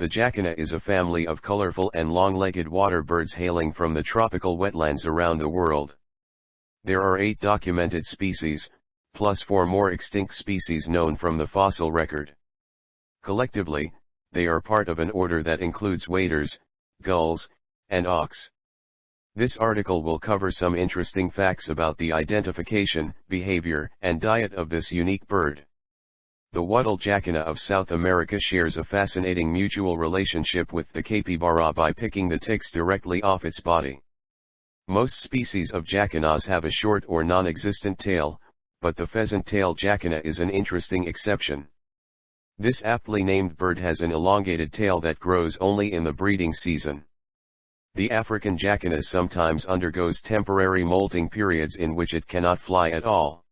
The jacana is a family of colorful and long-legged water birds hailing from the tropical wetlands around the world. There are eight documented species, plus four more extinct species known from the fossil record. Collectively, they are part of an order that includes waders, gulls, and auks. This article will cover some interesting facts about the identification, behavior, and diet of this unique bird. The wattle jacana of South America shares a fascinating mutual relationship with the capybara by picking the ticks directly off its body. Most species of jacanas have a short or non-existent tail, but the pheasant-tail jacana is an interesting exception. This aptly named bird has an elongated tail that grows only in the breeding season. The African jacana sometimes undergoes temporary molting periods in which it cannot fly at all.